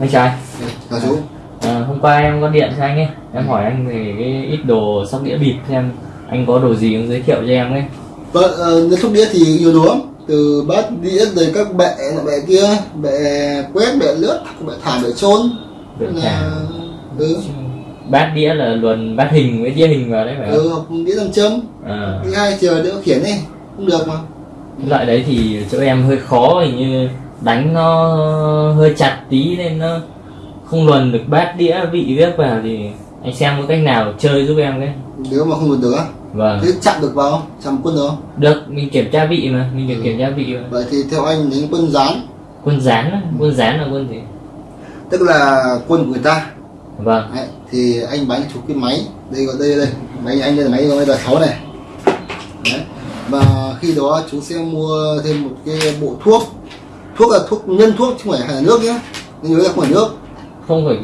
anh trai chào chú. À, hôm qua em có điện cho anh ấy. Em hỏi anh về cái ít đồ sóc đĩa bịp xem anh có đồ gì giới thiệu cho em ấy. Vâng uh, thuốc đĩa thì nhiều đồ lắm. Từ bát đĩa rồi các bệ này, bệ kia bệ quét bệ lướt bệ thảm bệ trôn Bệ là ừ, bát đĩa là luồn bát hình với đĩa hình vào đấy phải không? Ừ, học đĩa nam châm. À, hai chờ đỡ khiển này cũng được mà. Loại đấy thì chỗ em hơi khó hình như đánh nó hơi chặt tí nên nó không luồn được bát đĩa vị viết vào thì anh xem có cách nào chơi giúp em cái. Nếu mà không được được á? Vâng. Thế chặn được vào không? Chặn quân được không? Được mình kiểm tra vị mà mình được Ừ. kiểm tra vị mà. Vậy thì theo anh đến quân dán quân dán á, quân dán là quân gì? Tức là quân của người ta. Vâng. Đấy, thì anh bán chú cái máy. Đây gọi đây đây. Máy anh đây là máy bây giờ sáu này. Đấy. và khi đó chú sẽ mua thêm một cái bộ thuốc thuốc là thuốc nhân thuốc chứ không phải là nước nhé. Nên nhớ là không phải nước. Không phải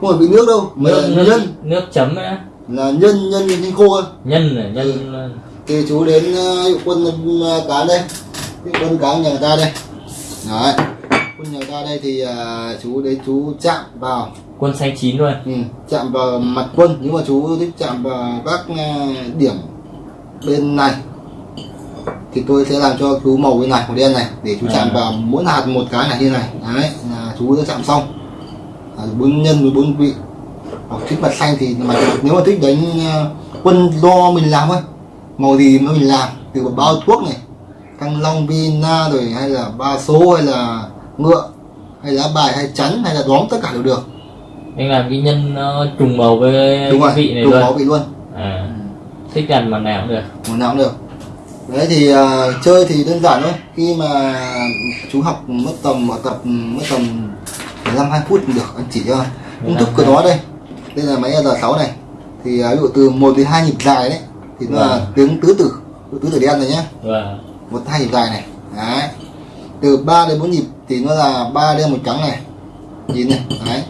không phải bị nước đâu mà nước là nước, nhân. nước chấm ấy là nhân nhân nhân khô thôi nhân là nhân Ừ. thì chú đến uh, quân uh, cá đây. Cái quân cá nhà người ta đây. Đấy. Quân nhà người ta đây thì uh, chú đến chú chạm vào. Quân xanh chín luôn ừ, chạm vào mặt quân. Nhưng mà chú thích chạm vào các uh, điểm bên này thì tôi sẽ làm cho chú màu bên này màu đen này để chú chạm À. vào mỗi hạt một cái này như này. Đấy là chú đã chạm xong. Bốn nhân với bốn vị. Hoặc thích mặt xanh thì mà nếu mà thích đánh uh, quân do mình làm thôi. Màu gì mà mình làm từ bao thuốc này thăng long vina rồi hay là ba số hay là ngựa hay lá bài hay chắn hay là đóm tất cả đều được. Anh làm cái nhân nó trùng màu với đúng cái rồi vị này trùng luôn. máu vị luôn. À, thích làm mặt nào cũng được. Màu nào cũng được đấy thì à, chơi thì đơn giản thôi. Khi mà chú học mất tầm tập mất tầm 15 20 phút được. Anh chỉ cho công thức của nó đây. Đây là máy R6 này. Thì à, ví dụ từ 1 đến 2 nhịp dài đấy thì nó là Vâng. tiếng tứ tử tứ tử đen rồi nhá. Và một hai nhịp dài này. Đấy. Từ 3 đến 4 nhịp thì nó là ba đen một trắng này. Nhìn này. Đấy.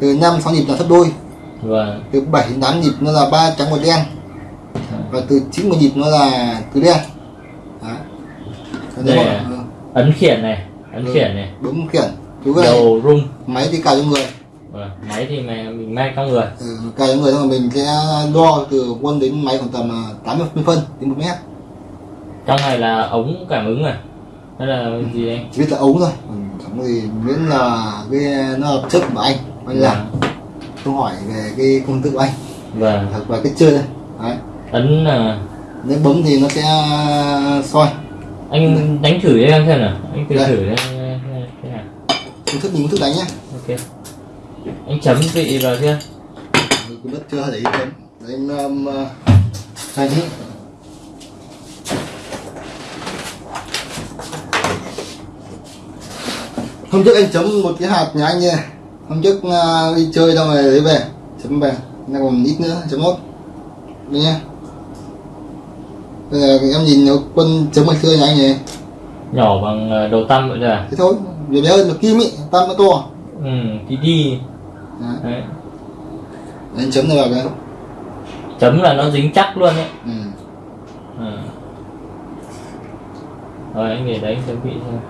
Từ 5 6 nhịp là thấp đôi. Và từ 7 đến 8 nhịp nó là ba trắng một đen. Và từ 9 một nhịp nó là tứ đen Đây mà- à? ừ, ấn khiển này ấn Ừ. khiển này. bấm khiển. Chú đầu rung. Máy thì cài cho người. Và máy thì mày mình mang trong người. Ừ, cài cho người xong rồi mình sẽ đo từ quân đến máy khoảng tầm à, 80 phân đến 1 mét. Trong này là ống cảm ứng à hay là gì anh chỉ biết là ống thôi. Ừ, chẳng gì. Miễn là cái nó hợp chất của anh. Anh làm câu hỏi về cái công thức của anh. Và hoặc về cái chơi đây đấy. Ấn là nếu bấm thì nó sẽ soi anh đánh thử cho em xem nào. Anh thử Đây. thử đây thế nào công thức mình thức đánh nhá. Ok. Anh chấm vị vào chưa? Cũng biết chưa để ý chấm. Đánh um, uh, tí hôm trước anh chấm một cái hạt nhà anh nha. Hôm trước uh, đi chơi xong rồi lấy về chấm về. Nó còn ít nữa chấm nốt nha bây giờ em nhìn nó quân chấm ngày xưa nhà anh này nhỏ bằng ờ, đầu tăm vậy à? Thế thôi về bé hơn một kim ý tam nó to. Ừ tí đi. Đấy. đấy. Anh chấm này vào cái chấm là nó dính chắc luôn đấy ừ. ừ. rồi anh để đấy anh chấm vị xem.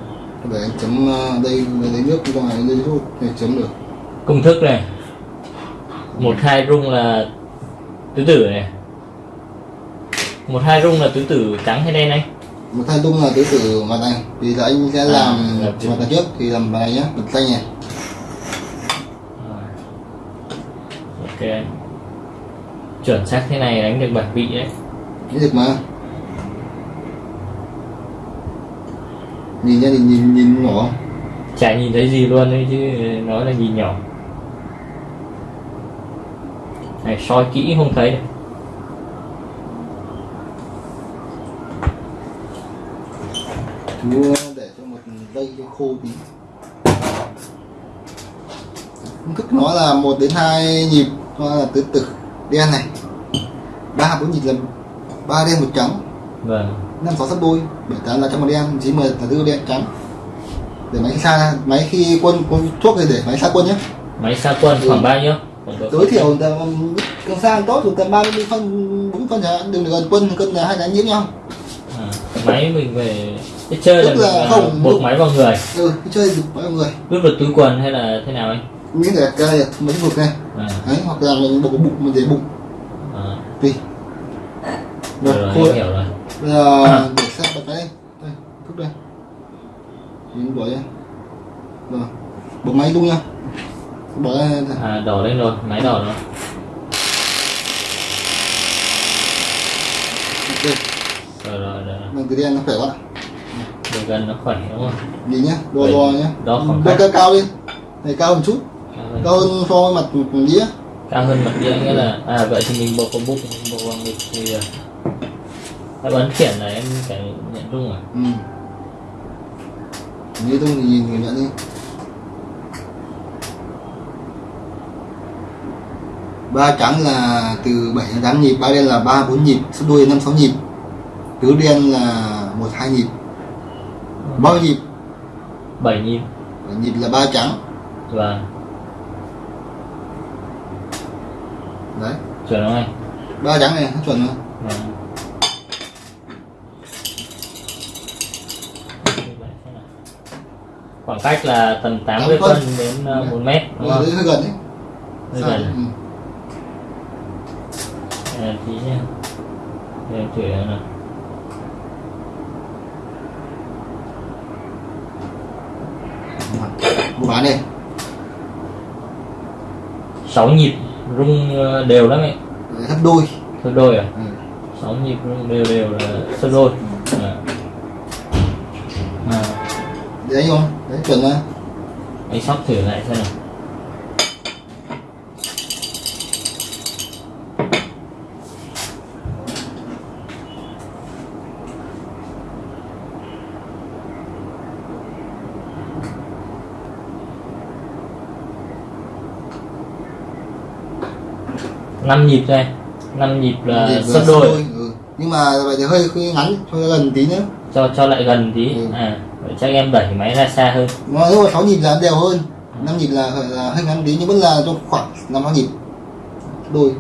Để anh chấm uh, đây lấy nước trong này lấy nước để chấm được. Công thức này. Một hai rung là tứ tử này một hai rung là tứ tử trắng hay đen anh? Một thay tung là tứ tử mặt này thì là anh sẽ À, làm mặt này trước thì làm bài này nhá mặt xanh này. Ok chuẩn xác thế này đánh được bảy vị đấy. Cái được mà. Nhìn nha nhìn nhìn nhìn nhỏ. Chả nhìn thấy gì luôn đấy chứ nói là nhìn nhỏ. Này soi kỹ không thấy được chú để cho một dây cho khô tí. Công thức nó là một đến hai nhịp nó là tứ tử. Đen này ba bốn nhịp là ba đen một trắng. Vâng. Năm sáu sắp đôi bảy tám là trong một đen chín mười là tứ đen trắng. Để máy xa máy khi quân có thuốc thì để máy xa quân nhé. Máy xa quân Ừ. khoảng bao nhiêu? Tối thiểu tầm càng xa tốt thì tầm ba mươi phân bốn phân chẳng hạn. Đừng gần quân cân là hai đánh nhiễm nhau. À, máy mình về cái chơi là, Tức là mình, à, không, buộc máy vào người. Ừ cái chơi được bao người. Vứt vào túi quần hay là thế nào anh? Miếng này cái này mấy vực này. À, đấy hoặc là mình bộ bụng mình để bụng. À. tùy rồi, rồi hiểu rồi. Bây giờ để xét bật cái đây đây thúc đây. Mình bỏ đây rồi bộ máy luôn nha. Bỏ đây. à, đỏ lên rồi máy đỏ rồi. Ok rồi rồi rồi mình cái đen nó khỏe quá gần nó khỏe đúng không? Đi nhá đo đo nhá. Đo khoảng cách. cao cao lên này cao một chút. Cao hơn, cao hơn so với mặt đĩa. Cao hơn mặt đĩa nghĩa là à vậy thì mình bộ có bụng bộ vào ngực thì à, cái bấn khiển này em phải nhận đúng à? Ừ. Như tôi thì nhìn người nhận đi. Ba trắng là từ 7 đến 8 nhịp ba đen là ba bốn nhịp sắp đuôi năm sáu nhịp. Tứ đen là một hai nhịp bao nhịp bảy nhịp Bảy nhịp là ba trắng và đấy chuẩn không anh ba trắng này chuẩn rồi Vâng. khoảng cách là tầm 80 Tám phân. phân đến uh, 1 mét đúng Ờ, không? hơi gần đấy Hơi gần. Ừ. À, tí nha để em thử nào Bộ bán đây. 6 nhịp rung ờ, đều lắm ấy. Gấp đôi. Sơ đôi à? Ừ. 6 nhịp rung đều đều là sơ đôi. À. À, đấy không đấy chuẩn rồi anh sóc thử lại xem nào năm nhịp thôi năm nhịp là Nhịp sấp là đôi. ừ. nhưng mà vậy thì hơi, hơi ngắn cho gần tí nữa. Cho cho lại gần tí. Ừ. à vậy chắc em đẩy máy ra xa hơn. Mà nếu mà sáu nhịp là đều hơn. Năm nhịp là, là hơi ngắn tí nhưng vẫn là trong khoảng năm nhịp. Đôi.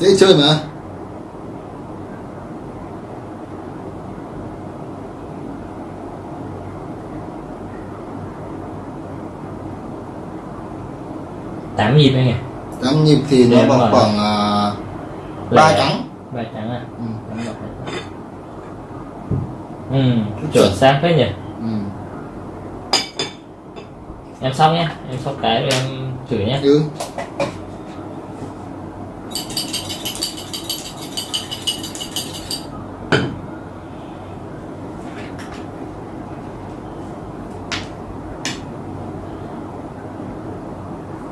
Dễ chơi mà tám nhịp anh nhỉ tám nhịp thì nó vào khoảng uh, ba Lẻ. trắng ba trắng à ừ. Ừ chuẩn xác đấy nhỉ Ừ. em xong nhé em xong cái rồi em thử nhé Ừ.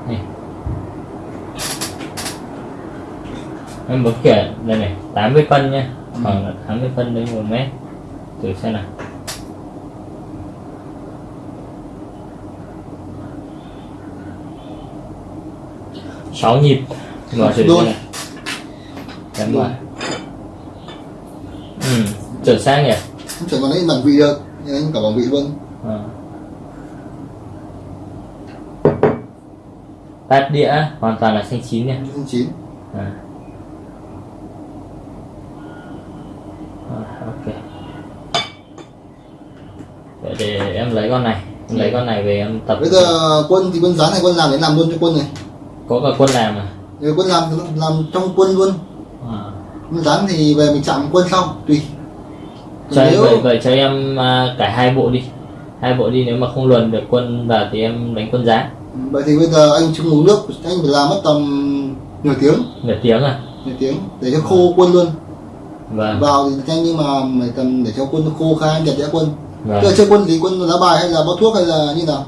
này em bấm kể đây này 80 phân nhé Ừ. khoảng là 80 phân đến 1 mét. Thử xem nào. Sáu nhịp. Mở thử xem nào. Em mở ừ chuẩn xác nhỉ? Không chuẩn còn đấy bằng vị được. Nhưng anh cả bằng vị luôn. Ờ. Tát đĩa hoàn toàn là xanh chín nha Xanh chín. À. À, ok Vậy để em lấy con này em lấy con này về em tập. Bây giờ quân thì quân dán này quân làm để làm luôn cho quân này? Có cả quân làm à, Nếu quân làm thì làm trong quân luôn. À. quân dán thì về mình chạm quân sau tùy. Cho nếu vậy, vậy cho em à, cả hai bộ đi. Hai bộ đi nếu mà không luồn được quân vào thì em đánh quân giá vậy thì bây giờ anh chung uống nước anh phải làm mất tầm nửa tiếng. Nửa tiếng à? Nửa tiếng để cho khô quân luôn. Vâng. Vào thì nhanh nhưng mà tầm để cho quân khô khai nhật đã quân vâng. Chơi chơi quân thì quân lá bài hay là bao thuốc hay là như nào?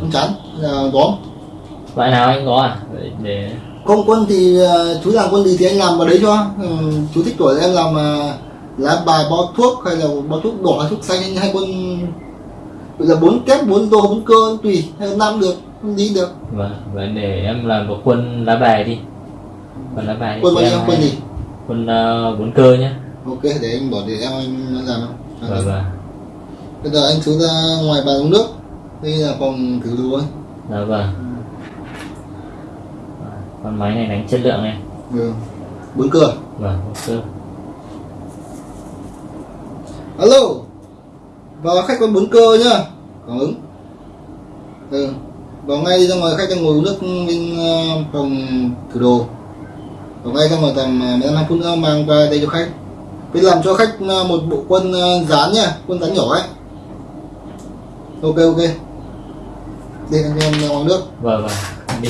Quân chắn hay là đóm loại nào anh có à? Để không quân thì ờ, chú làm quân gì thì anh làm vào đấy cho. Ừ, chú thích tuổi em làm ờ, lá bài bao thuốc hay là bao thuốc đỏ thuốc xanh hay, hay quân là bốn kép bốn đô bốn cơ tùy hay năm được không đi được. Vâng vậy để em làm một quân lá bài đi. Quân lá bài quân bao nhiêu? Quân gì? quân ờ, bốn cơ nhé ok để anh bỏ để em anh làm không vâng vâng bây giờ anh xuống ra ngoài bàn uống nước. Đây là phòng thử đồ ấy dạ vâng. Con máy này đánh chất lượng này. Ừ. bốn cửa. Vâng ok alo. Vào khách có bốn cơ nhá. Cảm ứng. Ừ. vào ngay đi ra ngoài khách đang ngồi uống nước bên ờ, phòng thử đồ. Vào ngay ra ngoài tầm ờ, 15 phút nữa mang qua đây cho khách. Biết làm cho khách ờ, một bộ quân ờ, dán nha quân dán nhỏ ấy ok ok. Đi anh em ra ngoài nước vâng vâng. Đi.